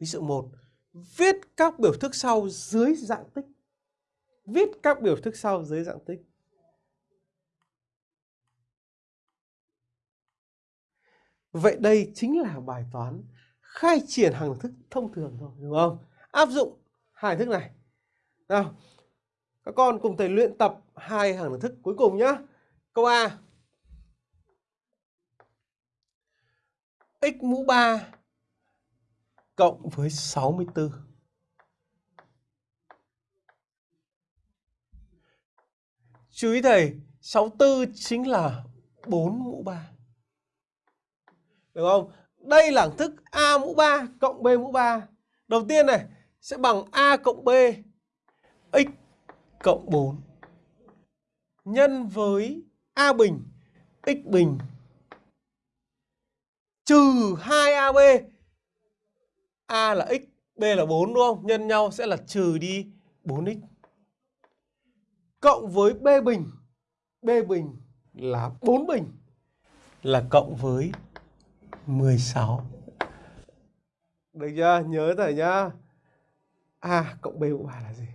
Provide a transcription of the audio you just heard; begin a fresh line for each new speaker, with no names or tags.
Ví dụ 1. Viết các biểu thức sau dưới dạng tích. Viết các biểu thức sau dưới dạng tích. Vậy đây chính là bài toán khai triển hàng thức thông thường thôi, đúng không? Áp dụng hai thức này. Nào, các con cùng thầy luyện tập hai hàng thức cuối cùng nhá. Câu A. x mũ 3 cộng với 64. Chú ý thầy, 64 chính là 4 mũ 3. Được không? Đây là thức A mũ 3 cộng B mũ 3. Đầu tiên này sẽ bằng A cộng B x cộng 4 nhân với A bình x bình trừ 2AB. A là x, B là 4 đúng không? Nhân nhau sẽ là trừ đi 4x. Cộng với B bình. B bình là 4 bình là cộng với 16. Được chưa? Nhớ thầy nhá. A cộng B mũ 3 là gì?